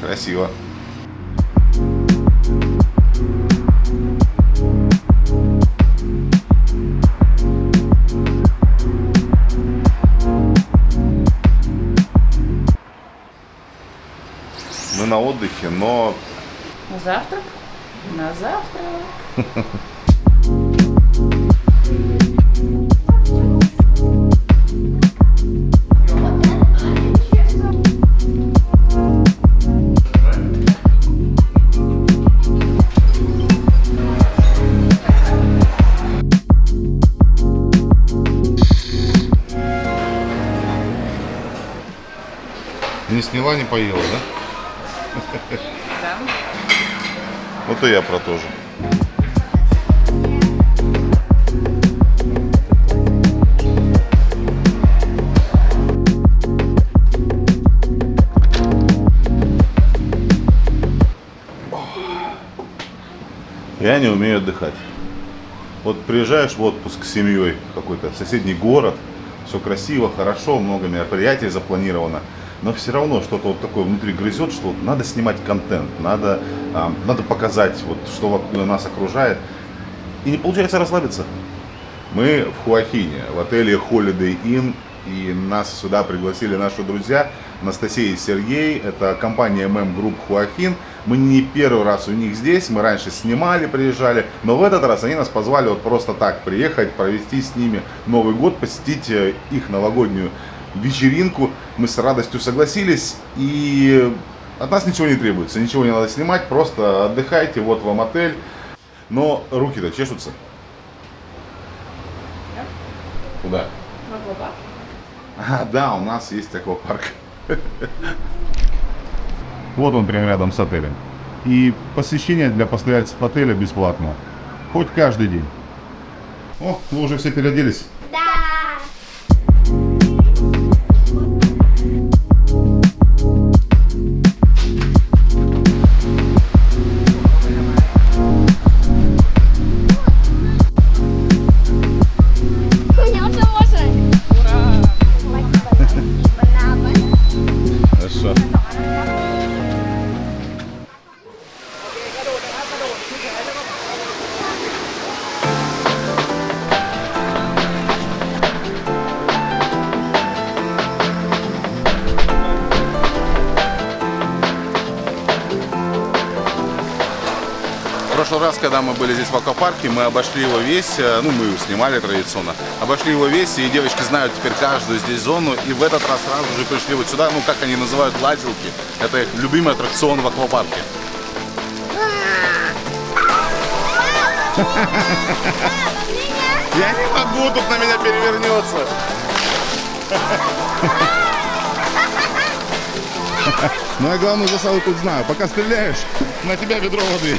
Красиво. Мы на отдыхе, но На завтрак? На завтрак. сняла, не поела, да? Да. Вот и я про то же. Я не умею отдыхать. Вот приезжаешь в отпуск с семьей какой-то в соседний город, все красиво, хорошо, много мероприятий запланировано, но все равно что-то вот такое внутри грызет, что надо снимать контент, надо, а, надо показать, вот, что нас окружает. И не получается расслабиться. Мы в Хуахине, в отеле Holiday Inn, и нас сюда пригласили наши друзья Анастасия и Сергей. Это компания MM Group Хуахин. Мы не первый раз у них здесь, мы раньше снимали, приезжали, но в этот раз они нас позвали вот просто так приехать, провести с ними Новый год, посетить э, их новогоднюю вечеринку. Мы с радостью согласились и от нас ничего не требуется, ничего не надо снимать, просто отдыхайте, вот вам отель. Но руки-то чешутся. Куда? В аквапарк. А, да, у нас есть аквапарк. Вот он прямо рядом с отелем. И посещение для постояльцев отеля бесплатно. Хоть каждый день. О, вы уже все переоделись. Прошлый раз, когда мы были здесь в аквапарке, мы обошли его весь, э, ну мы снимали традиционно, обошли его весь, и девочки знают теперь каждую здесь зону, и в этот раз сразу же пришли вот сюда, ну как они называют, ладилки, это их любимый аттракцион в аквапарке. Я не могу, тут на меня перевернется. Ну я главную засаду тут знаю. Пока стреляешь, на тебя ведро воды.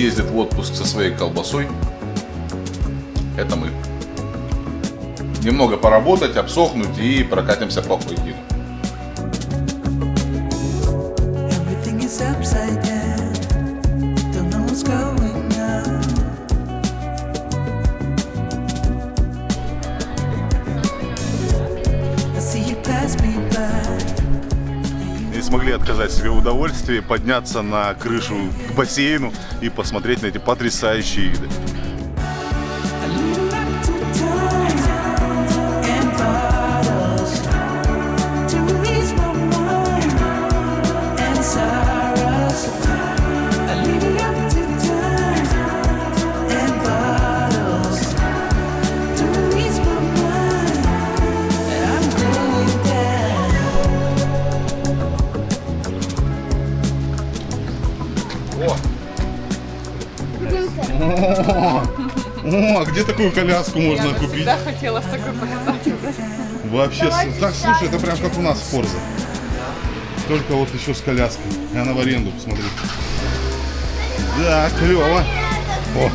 ездит в отпуск со своей колбасой, это мы. Немного поработать, обсохнуть и прокатимся по Хуйгину. Смогли отказать себе в удовольствии подняться на крышу к бассейну и посмотреть на эти потрясающие виды. О, а где такую коляску можно купить? Всегда хотела в такой покататься. Вообще, с- так слушай, это прям как у нас в Форзе. Только вот еще с коляской. И она в аренду, посмотри. Да, клево. О,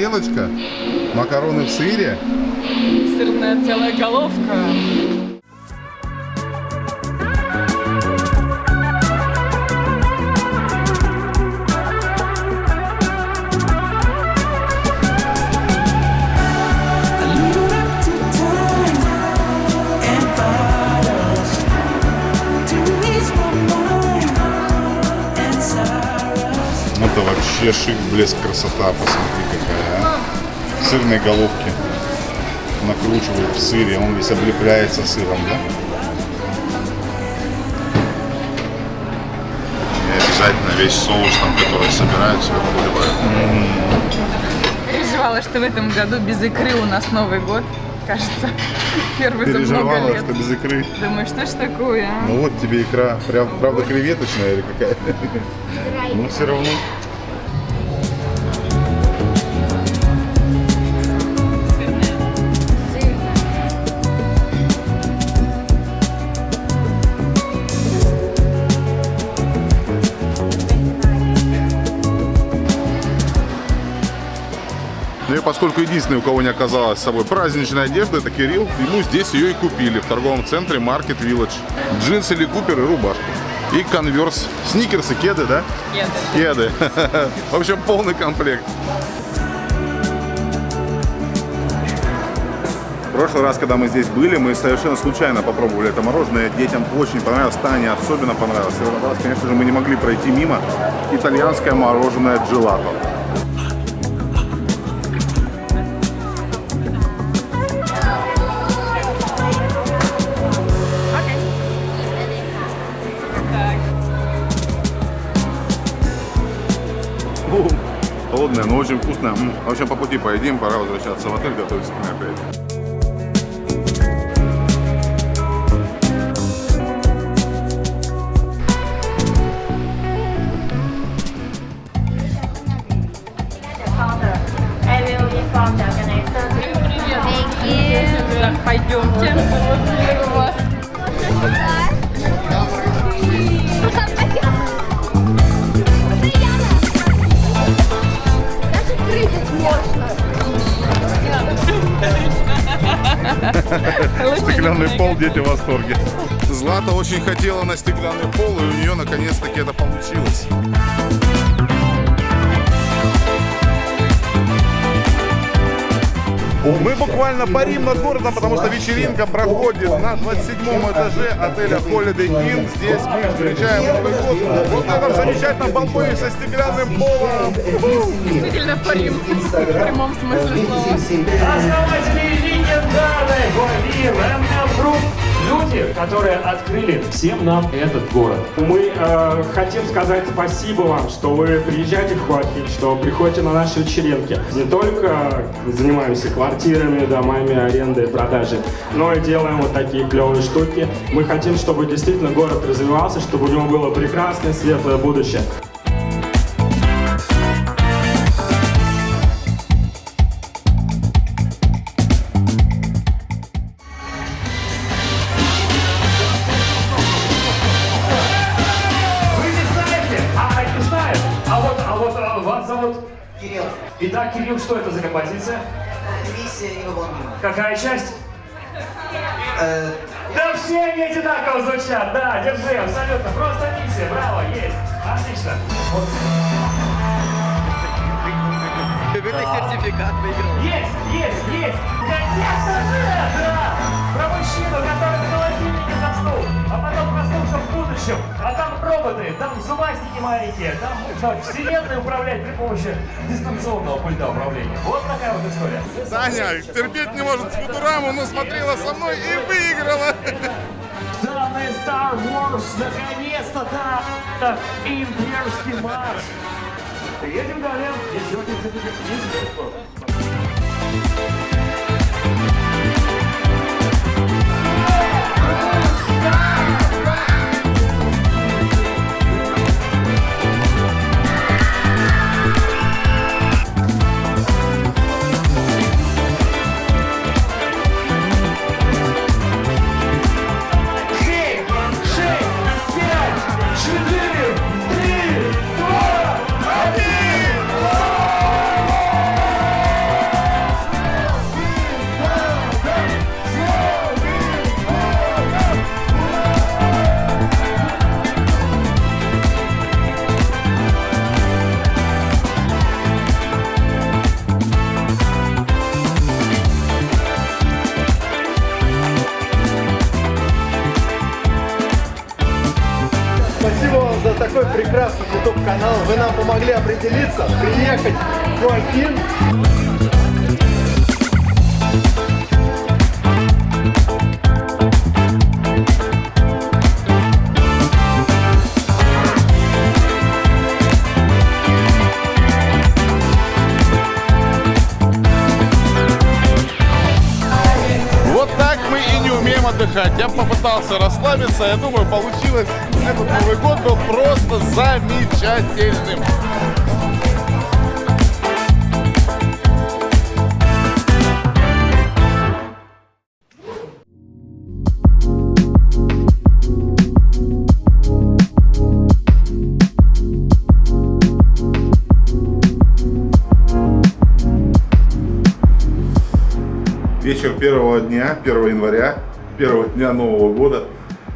тарелочка. Макароны в сыре. Сырная целая головка. Sorrows. Это вообще шик, блеск, красота. Посмотри какая, а. Сырные головки накручивают в сыре. Он весь облепляется сыром, да? И обязательно весь соус, там, который собирают, сверху выливают. Переживала, что в этом году без икры у нас Новый год. Кажется, первый за много Переживала, лет. что без икры. Думаю, что ж такое, а? Ну вот тебе икра. Прям, правда, креветочная или какая? Но все равно. Поскольку единственный, у кого не оказалось с собой праздничной одежды, это Кирилл, ему здесь ее и купили в торговом центре Market Village. Джинсы Ли Купер и рубашку. И конверс, сникерсы, кеды, да? Кеды. Кеды. В общем, полный комплект. В прошлый раз, когда мы здесь были, мы совершенно случайно попробовали это мороженое. Детям очень понравилось, Тане особенно понравилось. И в этот раз, конечно же, мы не могли пройти мимо итальянское мороженое джелато. Очень вкусное. М. В общем, по пути поедим, пора возвращаться в отель, готовиться к мероприятию. I will Стеклянный пол, дети в восторге. Злата очень хотела на стеклянный пол, и у нее наконец-таки это получилось. Мы буквально парим над городом, потому что вечеринка проходит на 27 этаже отеля Holiday Inn. Здесь мы встречаем Новый год вот на этом замечательном балконе со стеклянным полом. действительно парим. В прямом смысле слова. Основатели легендарной Гуави Рэм Group. Люди, которые открыли всем нам этот город. Мы э, хотим сказать спасибо вам, что вы приезжаете в Хуахин, что приходите на наши вечеринки. Не только занимаемся квартирами, домами, арендой, продажей, но и делаем вот такие клевые штуки. Мы хотим, чтобы действительно город развивался, чтобы у него было прекрасное, светлое будущее. Композиция? миссия невыполнима. Какая часть? Э, Да все они одинаково звучат, да, держи, абсолютно, просто миссия, браво, есть, отлично. Вот. Есть, есть, есть, конечно же, да, про мужчину, который в холодильнике заснул, а потом проснулся в будущем, а там роботы, там зубастики маленькие, там можно вселенной управлять при помощи дистанционного пульта управления. Вот такая вот история. Таня терпеть не может Футураму, но смотрела со мной и выиграла. Данный Star Wars наконец-то, да, имперский марш. Едем далее. Еще один сертификат. Bye. Прекрасный YouTube канал. Вы нам помогли определиться, приехать в Joaquin. Отдыхать. Я попытался расслабиться, я думаю, получилось. Этот Новый год был просто замечательным. Вечер первого дня, 1 января, первого дня Нового года.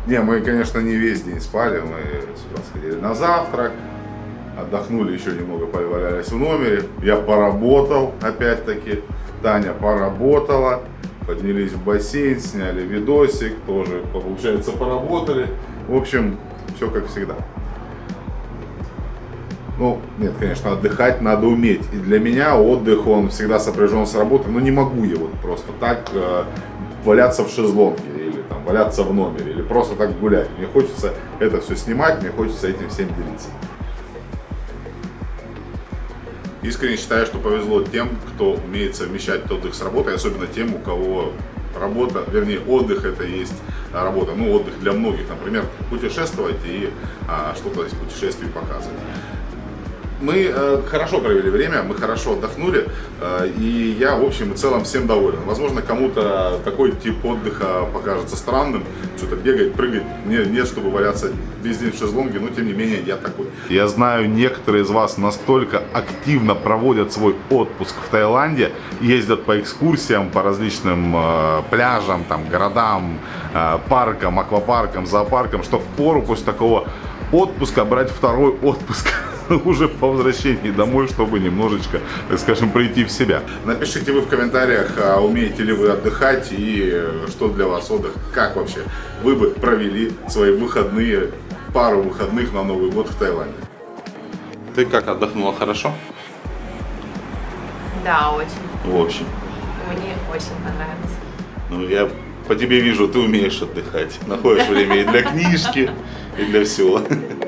Не, мы, конечно, не весь день спали, мы сюда сходили на завтрак, отдохнули еще немного, повалялись в номере. Я поработал, опять-таки, Таня поработала, поднялись в бассейн, сняли видосик, тоже, получается, поработали. В общем, все как всегда. Ну, нет, конечно, отдыхать надо уметь. И для меня отдых, он всегда сопряжен с работой. Но не могу я вот просто так э, валяться в шезлонге валяться в номере, или просто так гулять. Мне хочется это все снимать, мне хочется этим всем делиться. Искренне считаю, что повезло тем, кто умеет совмещать отдых с работой, особенно тем, у кого работа, вернее, отдых это есть работа. Ну, отдых для многих, например, путешествовать и а, что-то из путешествий показывать. Мы э, хорошо провели время, мы хорошо отдохнули, э, и я, в общем и целом, всем доволен. Возможно, кому-то такой тип отдыха покажется странным, что-то бегать, прыгать, не, нет, чтобы валяться весь день в шезлонге, но тем не менее я такой. Я знаю, некоторые из вас настолько активно проводят свой отпуск в Таиланде, ездят по экскурсиям, по различным э, пляжам, там, городам, э, паркам, аквапаркам, зоопаркам, что в пору после такого отпуска брать второй отпуск уже по возвращении домой, чтобы немножечко, так скажем, прийти в себя. Напишите вы в комментариях, а умеете ли вы отдыхать и э, что для вас отдых, как вообще вы бы провели свои выходные, пару выходных на Новый год в Таиланде. Ты как отдохнула хорошо? Да, очень. В общем. Мне очень понравилось. Ну, я по тебе вижу, ты умеешь отдыхать. Находишь время и для книжки, и для всего.